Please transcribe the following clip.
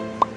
음.